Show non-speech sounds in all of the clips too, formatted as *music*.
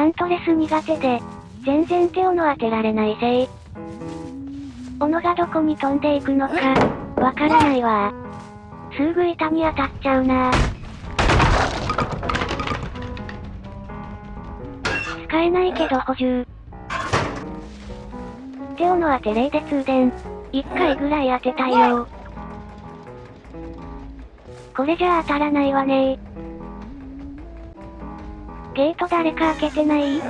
ハントレス苦手で、全然手をの当てられないせい。斧がどこに飛んでいくのか、わからないわすぐ板に当たっちゃうな使えないけど補充。手をの当て霊で通電。一回ぐらい当てたいよこれじゃ当たらないわねゲート誰か開けてない？え？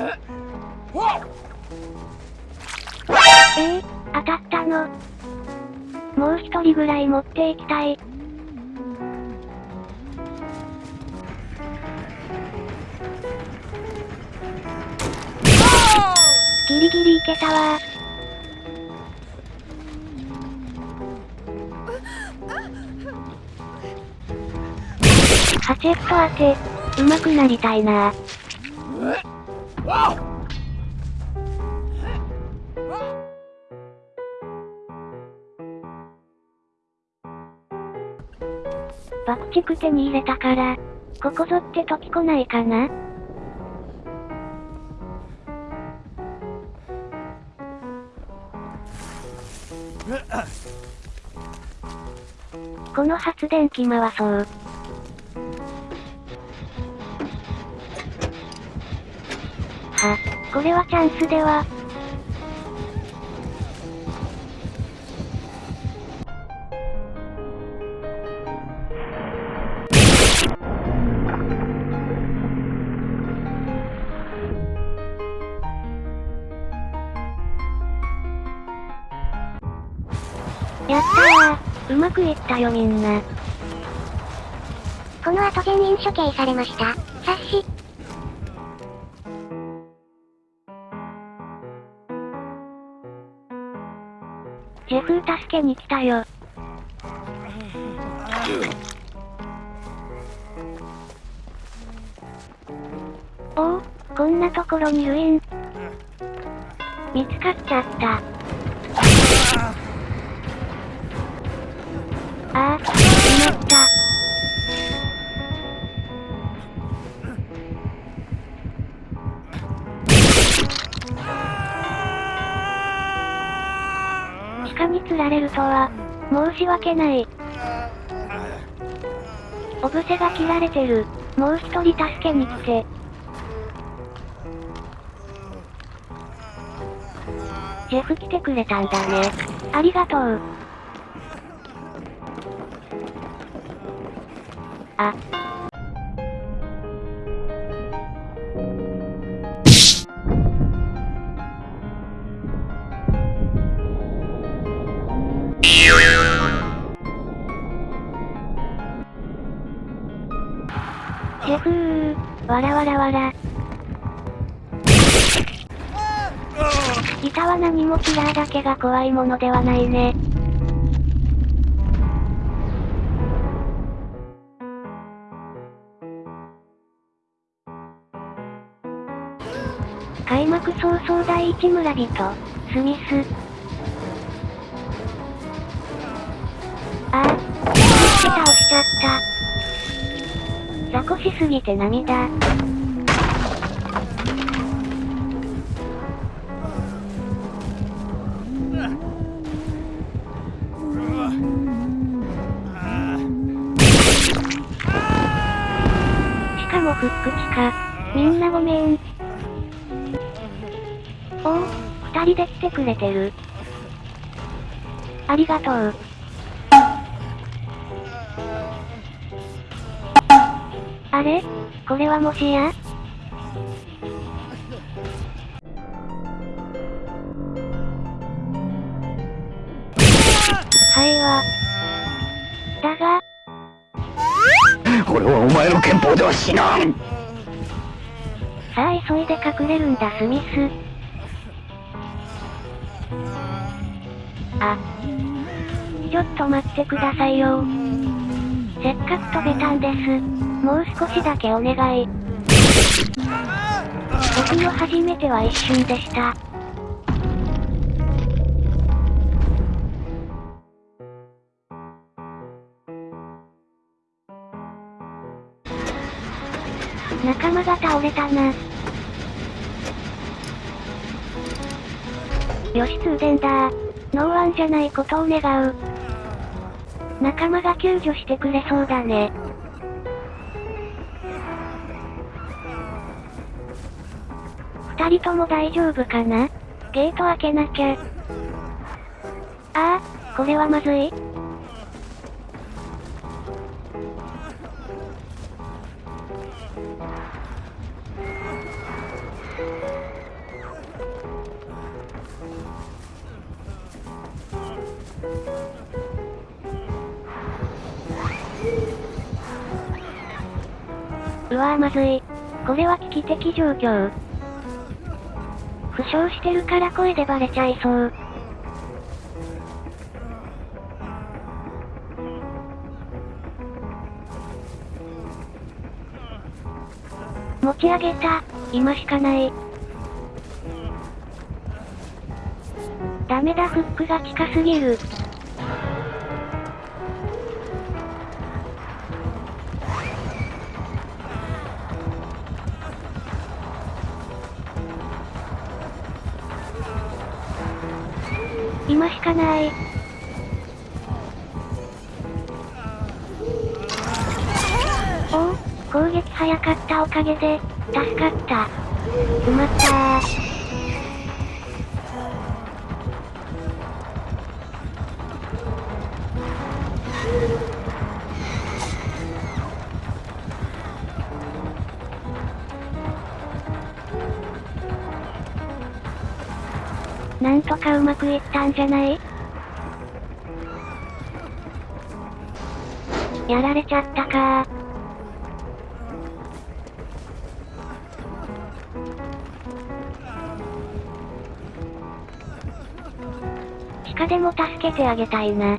ー、当たったの。もう一人ぐらい持っていきたい。ギリギリいけたわ。ハチェット当て、上手くなりたいな。爆竹手に入れたから、ここぞって時来ないかな？*laughs* この発電機回そう。は、これはチャンスでは。やったー。うまくいったよみんな。この後全員処刑されました。察し。ジェフ助けに来たよ。おお、こんなところにルイン。見つかっちゃった。ああ、しまった。鹿に釣られるとは、申し訳ない。オブセが切られてる。もう一人助けに来て。ジェフ来てくれたんだね。ありがとう。あ。ジェフー、わらわらわら。板は何もキラーだけが怖いものではないね。開幕早々第一村人、スミス。ああ、倒しちゃった。雑魚しすぎて涙。しかもフック地か。みんなごめん。おお、二人で来てくれてる。ありがとう。あれ？これはもしや？はいわ。だが。俺はお前の憲法では死なんさあ急いで隠れるんだスミス。あ。ちょっと待ってくださいよせっかく飛べたんです。もう少しだけお願い。僕も初めては一瞬でした。仲間が倒れたな。よし通電だノーワンじゃないことを願う。仲間が救助してくれそうだね。二人とも大丈夫かなゲート開けなきゃ。ああ、これはまずいうわぁまずい。これは危機的状況。負傷してるから声でバレちゃいそう。持ち上げた。今しかない。ダメだフックが近すぎる。今しかない。おお、攻撃早かったおかげで、助かった。埋まったー。とかうまくいったんじゃない？やられちゃったか地下でも助けてあげたいな。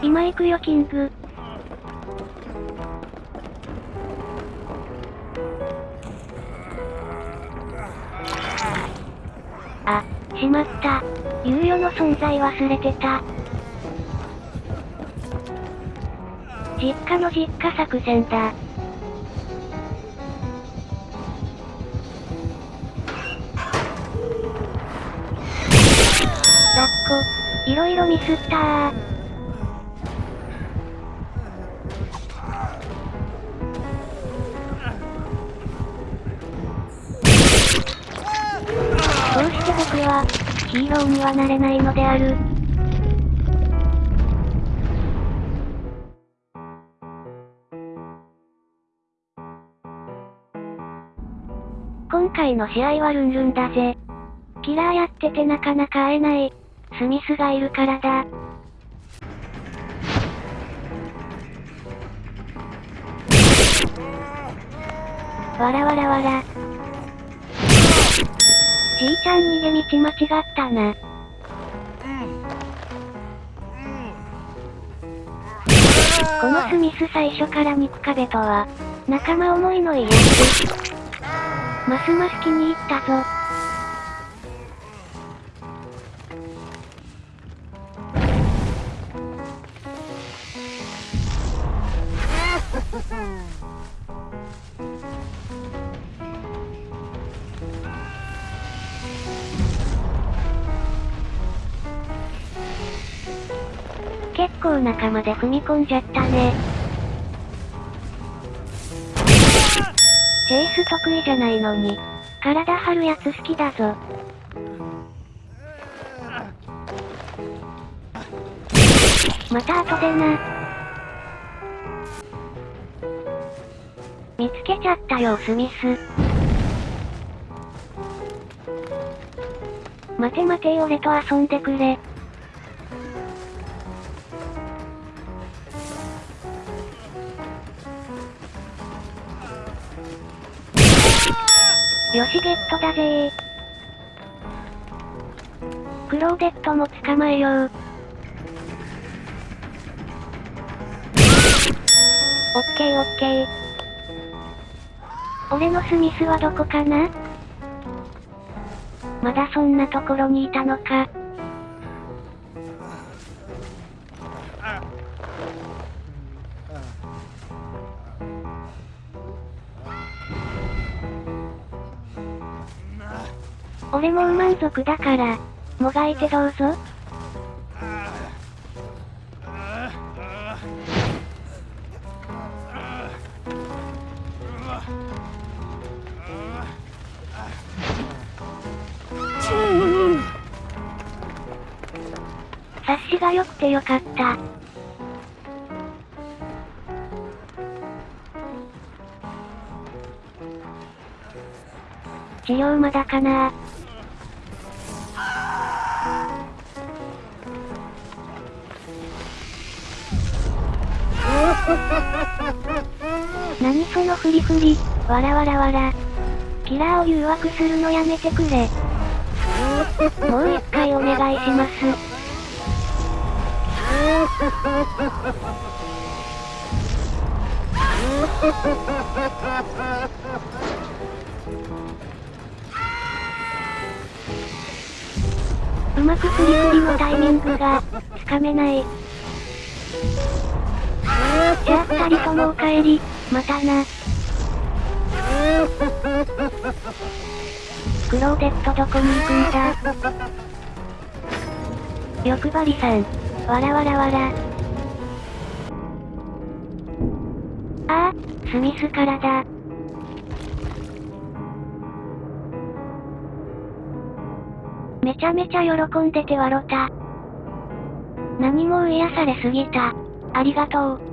今行くよキング。あ、しまった。猶予の存在忘れてた。実家の実家作戦だ。ラッコ、いろいろミスったー。ヒーローにはなれないのである。今回の試合はルンルンだぜ。キラーやっててなかなか会えない、スミスがいるからだ。わらわらわら。じいちゃん逃げ道間違ったな。このスミス最初から肉壁とは、仲間思いの家です。ますます気に入ったぞ。構仲間で踏み込んじゃったね。チェイス得意じゃないのに、体張るやつ好きだぞ。また後でな。見つけちゃったよ、スミス。待て待て俺と遊んでくれ。よしゲットだぜ。クローデットも捕まえよう。オッケーオッケー。俺のスミスはどこかな？まだそんなところにいたのか。俺もう満足だから、もがいてどうぞ。察しが良くてよかった。治療まだかな *laughs* 何そのフリフリ、わらわらわら。キラーを誘惑するのやめてくれ。もう一回お願いします。うまくフリフリのタイミングが、つかめない。じゃあ二人ともお帰り、またな。クローデットどこに行くんだ欲張りさん。わらわらわら。ああ、スミスからだ。めちゃめちゃ喜んでて笑った。何も癒されすぎた。ありがとう。